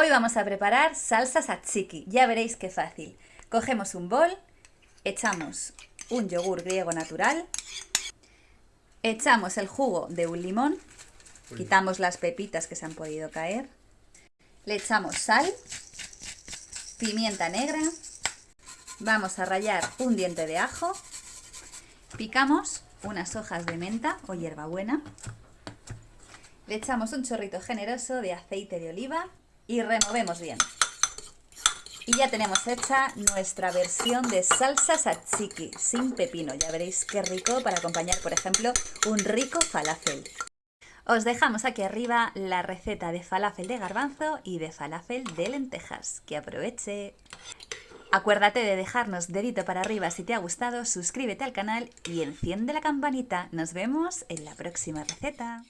Hoy vamos a preparar salsa tzatziki, ya veréis qué fácil. Cogemos un bol, echamos un yogur griego natural, echamos el jugo de un limón, quitamos las pepitas que se han podido caer, le echamos sal, pimienta negra, vamos a rallar un diente de ajo, picamos unas hojas de menta o hierbabuena, le echamos un chorrito generoso de aceite de oliva y removemos bien. Y ya tenemos hecha nuestra versión de salsa tzatziki sin pepino. Ya veréis qué rico para acompañar, por ejemplo, un rico falafel. Os dejamos aquí arriba la receta de falafel de garbanzo y de falafel de lentejas. ¡Que aproveche! Acuérdate de dejarnos dedito para arriba si te ha gustado, suscríbete al canal y enciende la campanita. Nos vemos en la próxima receta.